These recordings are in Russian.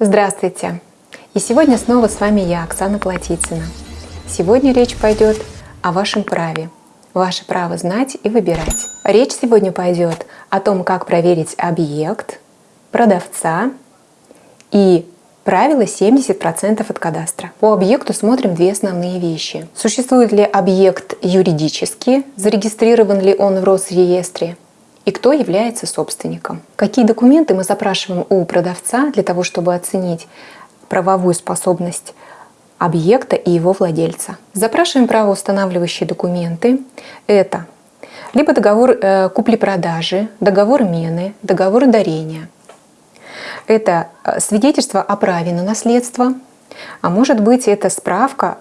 Здравствуйте! И сегодня снова с вами я, Оксана Платицына. Сегодня речь пойдет о вашем праве. Ваше право знать и выбирать. Речь сегодня пойдет о том, как проверить объект, продавца и правило 70% от кадастра. По объекту смотрим две основные вещи. Существует ли объект юридически, зарегистрирован ли он в Росреестре, и кто является собственником. Какие документы мы запрашиваем у продавца для того, чтобы оценить правовую способность объекта и его владельца. Запрашиваем правоустанавливающие документы. Это либо договор э, купли-продажи, договор мены, договор дарения. Это э, свидетельство о праве на наследство, а может быть это справка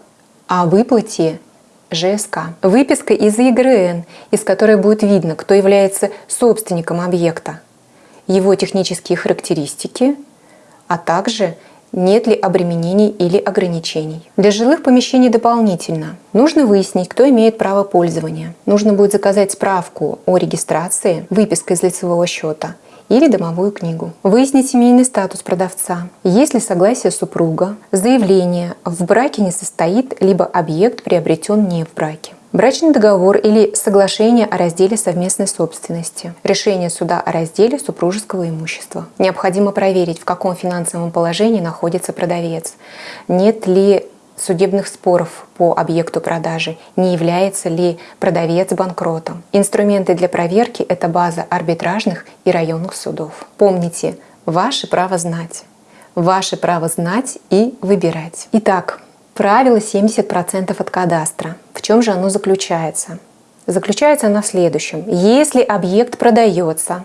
о выплате ЖСК. Выписка из ЕГРН, из которой будет видно, кто является собственником объекта, его технические характеристики, а также нет ли обременений или ограничений. Для жилых помещений дополнительно нужно выяснить, кто имеет право пользования. Нужно будет заказать справку о регистрации, выписка из лицевого счета – или домовую книгу. Выяснить семейный статус продавца. Есть ли согласие супруга, заявление в браке не состоит, либо объект приобретен не в браке. Брачный договор или соглашение о разделе совместной собственности. Решение суда о разделе супружеского имущества. Необходимо проверить, в каком финансовом положении находится продавец. Нет ли судебных споров по объекту продажи, не является ли продавец банкротом. Инструменты для проверки – это база арбитражных и районных судов. Помните, ваше право знать. Ваше право знать и выбирать. Итак, правило 70% от кадастра. В чем же оно заключается? Заключается оно в следующем. Если объект продается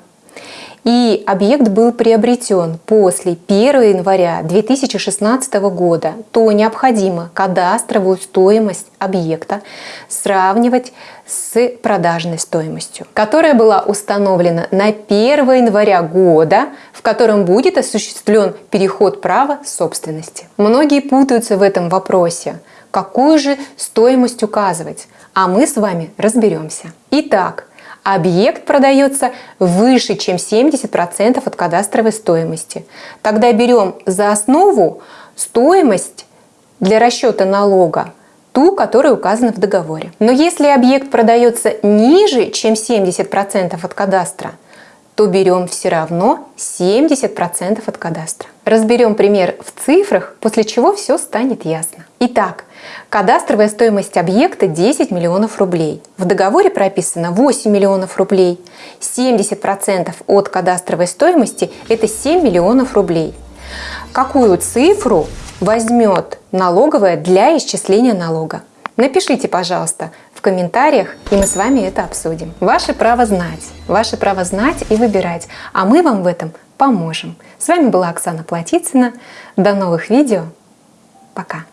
и объект был приобретен после 1 января 2016 года, то необходимо кадастровую стоимость объекта сравнивать с продажной стоимостью, которая была установлена на 1 января года, в котором будет осуществлен переход права собственности. Многие путаются в этом вопросе. Какую же стоимость указывать? А мы с вами разберемся. Итак, объект продается выше, чем 70% от кадастровой стоимости. Тогда берем за основу стоимость для расчета налога, ту, которая указана в договоре. Но если объект продается ниже, чем 70% от кадастра, то берем все равно 70% от кадастра. Разберем пример в цифрах, после чего все станет ясно. Итак, кадастровая стоимость объекта 10 миллионов рублей. В договоре прописано 8 миллионов рублей. 70% от кадастровой стоимости – это 7 миллионов рублей. Какую цифру возьмет налоговая для исчисления налога? Напишите, пожалуйста, в комментариях, и мы с вами это обсудим. Ваше право знать, ваше право знать и выбирать, а мы вам в этом поможем. С вами была Оксана Платицына. До новых видео. Пока.